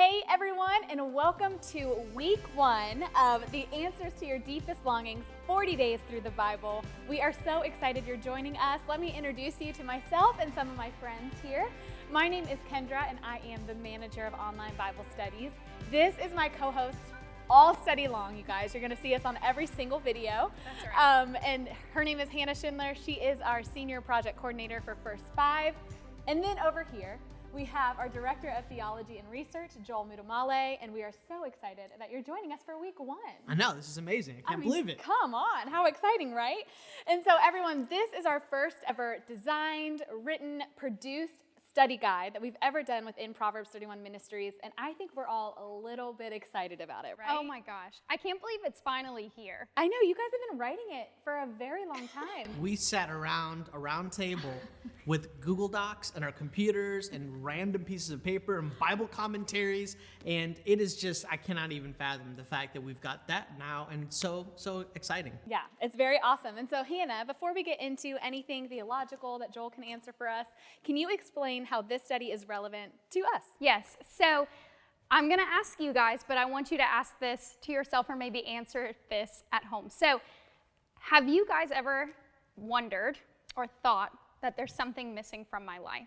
Hey everyone, and welcome to week one of the Answers to Your Deepest Longings 40 Days Through the Bible. We are so excited you're joining us. Let me introduce you to myself and some of my friends here. My name is Kendra, and I am the manager of online Bible studies. This is my co host, all study long, you guys. You're going to see us on every single video. That's right. Um, and her name is Hannah Schindler. She is our senior project coordinator for First Five. And then over here, we have our Director of Theology and Research, Joel Muddamalle, and we are so excited that you're joining us for week one. I know, this is amazing. I can't mean, believe it. Come on, how exciting, right? And so, everyone, this is our first ever designed, written, produced study guide that we've ever done within Proverbs 31 Ministries, and I think we're all a little bit excited about it, right? Oh my gosh. I can't believe it's finally here. I know, you guys have been writing it for a very long time. We sat around a round table with Google Docs and our computers and random pieces of paper and Bible commentaries, and it is just, I cannot even fathom the fact that we've got that now, and it's so, so exciting. Yeah, it's very awesome. And so, Hannah, before we get into anything theological that Joel can answer for us, can you explain how this study is relevant to us? Yes. So I'm going to ask you guys, but I want you to ask this to yourself or maybe answer this at home. So, have you guys ever wondered or thought that there's something missing from my life?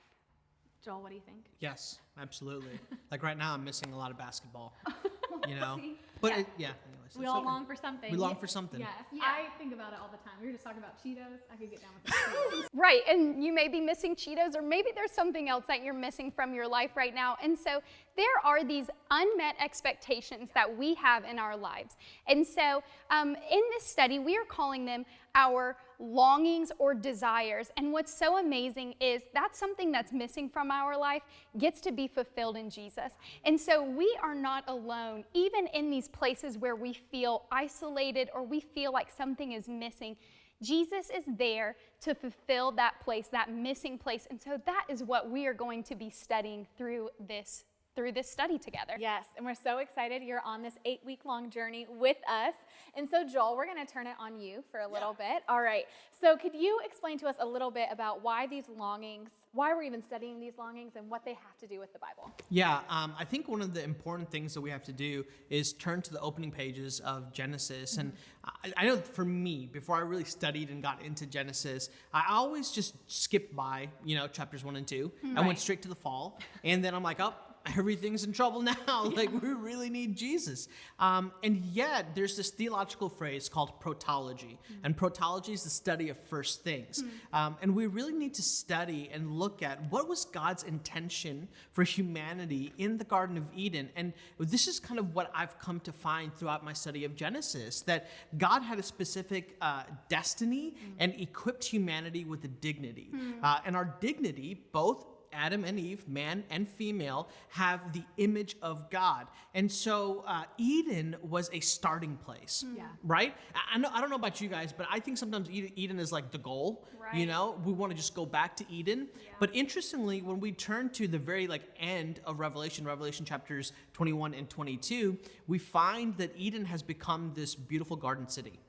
Joel, what do you think? Yes, absolutely. like right now, I'm missing a lot of basketball, you know? But Yeah. it, yeah, anyways. We all okay. long for something. We long for something. Yes, Yeah. I think about it all the time. We were just talking about Cheetos. I could get down with Cheetos. Right, and you may be missing Cheetos, or maybe there's something else that you're missing from your life right now. And so there are these unmet expectations that we have in our lives. And so um, in this study, we are calling them our longings or desires. And what's so amazing is that's something that's missing from our life gets to be fulfilled in Jesus. And so we are not alone, even in these places where we feel isolated or we feel like something is missing. Jesus is there to fulfill that place, that missing place. And so that is what we are going to be studying through this through this study together. yes, and we're so excited you're on this eight week long journey with us. And so, Joel, we're going to turn it on you for a little bit. All right. So, could you explain to us a little bit about why these longings, why we're even studying these longings, and what they have to do with the Bible? Yeah, um, I think one of the important things that we have to do is turn to the opening pages of Genesis. And I, I know for me, before I really studied and got into Genesis, I always just skipped by, you know, chapters one and two. I Right. went straight to the fall. And then I'm like, oh, everything's in trouble now. like, we really need Jesus. Um, and yet, there's this theological phrase called protology. And protology is the study of first things. Um, and we really need to study and look at what was God's intention for humanity in the Garden of Eden. And this is kind of what I've come to find throughout my study of Genesis that God had a specific uh, destiny and equipped humanity with a dignity. Uh, and our dignity, both Adam and Eve, man and female, have the image of God. And so uh, Eden was a starting place. Yeah. Right? I, I, know, I don't know about you guys, but I think sometimes Eden, Eden is like the goal. You know, we want to just go back to Eden. But interestingly, when we turn to the very like end of Revelation, Revelation chapters 21 and 22, we find that Eden has become this beautiful garden city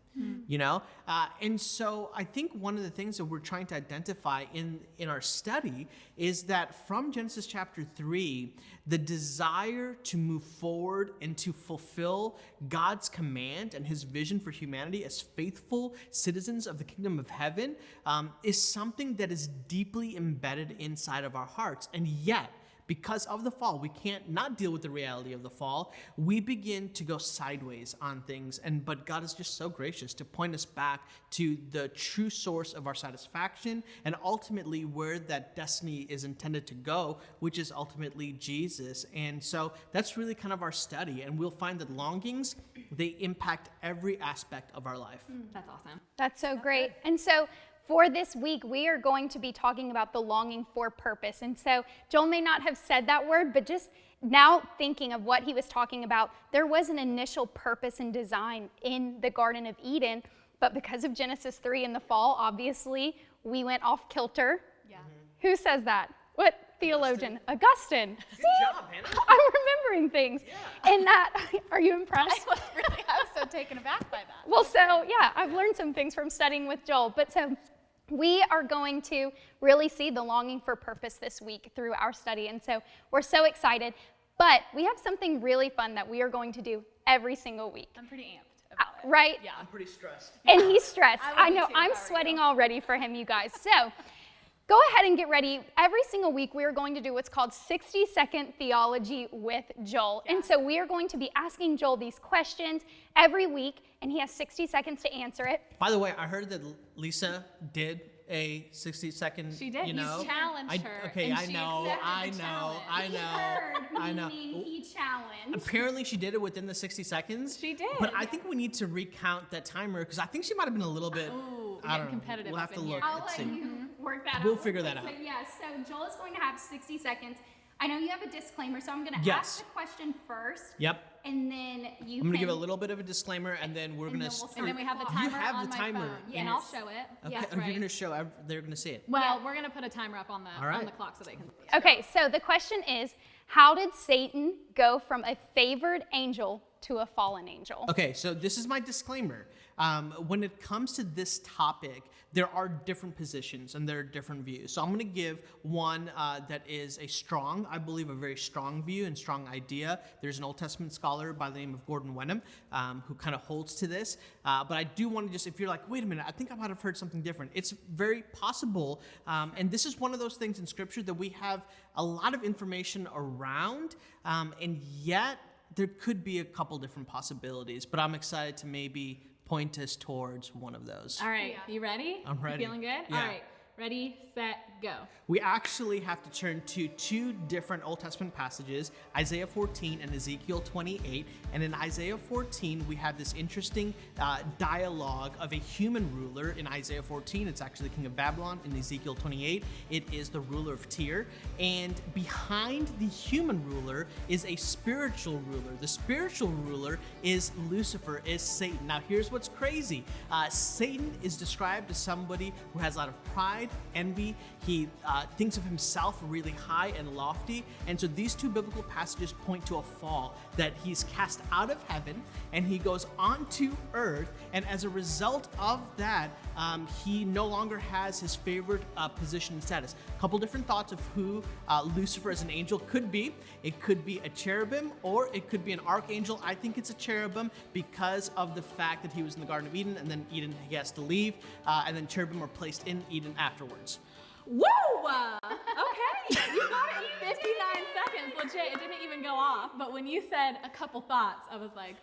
you know? Uh, and so i think one of the things that we're trying to identify in in our study is that from genesis chapter 3 the desire to move forward and to fulfill god's command and his vision for humanity as faithful citizens of the kingdom of heaven um, is something that is deeply embedded inside of our hearts. And yet because of the fall we can't not deal with the reality of the fall we begin to go sideways on things and but god is just so gracious to point us back to the true source of our satisfaction and ultimately where that destiny is intended to go which is ultimately jesus and so that's really kind of our study and we'll find that longings they impact every aspect of our life hmm, That's awesome. That's so great. And so for this week, we are going to be talking about the longing for purpose. And so Joel may not have said that word, but just now thinking of what he was talking about, there was an initial purpose and design in the Garden of Eden. But because of Genesis 3 in the fall, obviously, we went off kilter. Yeah. Mm-hmm. Who says that? What theologian? Augustine. good job hannah I'm remembering things. Yeah. And that, uh, are you impressed? I was really, I was so taken aback by that. Well, so yeah, I've learned some things from studying with Joel. But so we are going to really see the longing for purpose this week through our study. And so we're so excited. But we have something really fun that we are going to do every single week, I'm pretty amped uh, about it. right? Yeah. I'm pretty stressed. And he's stressed. I I know. I'm sweating already for him, you guys. So go ahead and get ready. Every single week, we are going to do what's called 60 second theology with Joel. And so we are going to be asking Joel these questions every week, and he has 60 seconds to answer it. By the way, I heard that Lisa did a 60 second. She did. You You know, challenged I, her, Okay, and I she know, I the know, challenge. I He know, I know. meaning he challenged. Apparently, she did it within the 60 seconds. She did. But I think we need to recount that timer because I think she might have been a little bit. Ooh, I getting don't know. competitive We'll have to look. I'll Let's let see. you work that out. We'll figure quick. that out. So, yeah, so Joel is going to have 60 seconds. I know you have a disclaimer, so I'm going to Yes. ask the question first, Yep. and then you I'm gonna give a little bit of a disclaimer, and then we're gonna. we'll start- And then we have the You timer have on the my timer phone. in and I'll show it. Okay, Yes, right. you're gonna show. They're gonna see it. Well, we're gonna put a timer up on the All right. on the clock so they can. see it. Okay, so the question is How did Satan go from a favored angel to a fallen angel? Okay, so this is my disclaimer. Um, when it comes to this topic, there are different positions and there are different views. So I'm going to give one uh, that is a strong, I believe, a very strong view and strong idea. There's an Old Testament scholar by the name of Gordon Wenham um, who kind of holds to this. Uh, but I do want to just, if you're like, wait a minute, I think I might have heard something different. It's very possible, um, and this is one of those things in Scripture that we have a lot of information around, um, and yet there could be a couple different possibilities, but I'm excited to maybe point us towards one of those. All right, Yeah. you ready? I'm ready. You feeling good? Yeah. All right, ready, set, go. We actually have to turn to two different Old Testament passages, Isaiah 14 and Ezekiel 28. And in Isaiah 14, we have this interesting uh, dialogue of a human ruler. In Isaiah 14, it's actually the king of Babylon. In Ezekiel 28, it is the ruler of Tyre. And behind the human ruler is a spiritual ruler. The spiritual ruler is Lucifer, is Satan. Now, here's what's crazy uh, Satan is described as somebody who has a lot of pride, envy. He uh, thinks of himself really high and lofty. And so these two biblical passages point to a fall that he's cast out of heaven and he goes onto earth. And as a result of that, um, he no longer has his favorite uh, position and status. A couple different thoughts of who uh, Lucifer as an angel could be. It could be a cherubim or it could be an archangel. I think it's a cherubim because of the fact that he was in the Garden of Eden and then Eden he has to leave, uh, and then cherubim are placed in Eden afterwards. Woo! Uh, okay, you got it. 59 seconds, legit. It didn't even go off. But when you said a couple thoughts, I was like,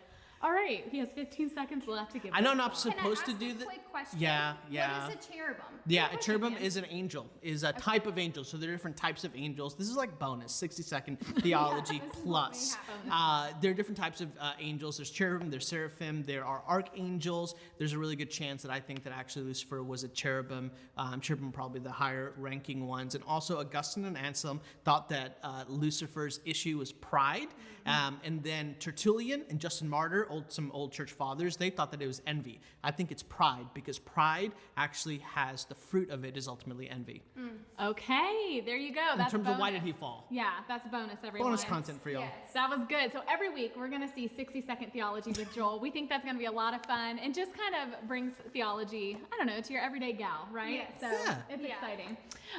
all right, he has 15 seconds left to give. I know I'm not a supposed to do this. quick question? Yeah, yeah. What is a cherubim? Yeah, a cherubim is an angel, is a type of angel. So there are different types of angels. This is like bonus, 60 second theology this is what we plus. Uh, there are different types of uh, angels. There's cherubim, there's seraphim, there are archangels. There's a really good chance that I think that actually Lucifer was a cherubim. Um, cherubim probably the higher ranking ones. And also Augustine and Anselm thought that uh, Lucifer's issue was pride. Mm-hmm. Um, and then Tertullian and Justin Martyr, old, some old church fathers, they thought that it was envy. I think it's pride because pride actually has the fruit of it is ultimately envy. Mm. Okay, there you go. In That's terms of why did he fall? Yeah, that's bonus, everyone. Bonus content for y'all. Yes. That was good. So every week we're going to see 60 second theology with Joel. We think that's going to be a lot of fun and just kind of brings theology, I don't know, to your everyday gal, right? Yes. So Yeah. it's Yeah. exciting.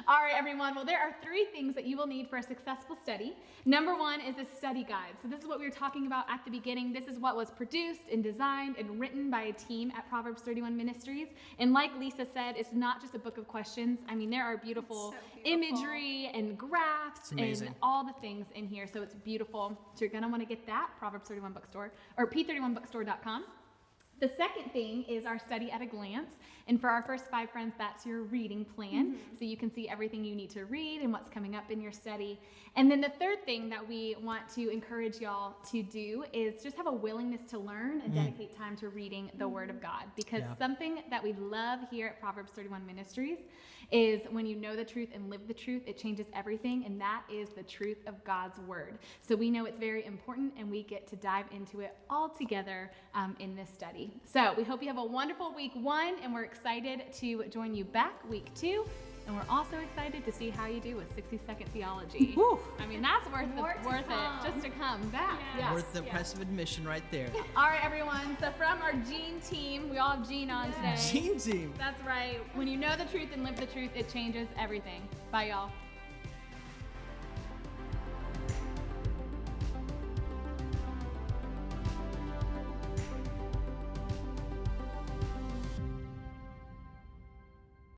All right, everyone. Well, there are three things that you will need for a successful study. Number one is a study guide. So this is what we were talking about at the beginning. This is what was produced and designed and written by a team at Proverbs 31 Ministries. And like Lisa said, it's not just a book of questions. I mean, there are beautiful, so beautiful. imagery and graphs and all the things in here. So it's beautiful. So you're going to want to get that, Proverbs 31 Bookstore or p31bookstore.com. The second thing is our study at a glance. And for our first five friends, that's your reading plan. Mm-hmm. So you can see everything you need to read and what's coming up in your study. And then the third thing that we want to encourage y'all to do is just have a willingness to learn and mm. dedicate time to reading the Word of mm-hmm. God. Because Yeah. something that we love here at Proverbs 31 Ministries is when you know the truth and live the truth, it changes everything. And that is the truth of God's Word. So we know it's very important and we get to dive into it all together um, in this study. So we hope you have a wonderful week one and we're excited to join you back week two. And we're also excited to see how you do with 60 second theology. Whew. I mean, that's worth, the, worth come. it just to come back. Yeah. Yes. Worth the yes. price of admission right there. All right, everyone. So from our Gene team, we all have Gene on today. Team team. That's right. When you know the truth and live the truth, it changes everything. Bye, y'all.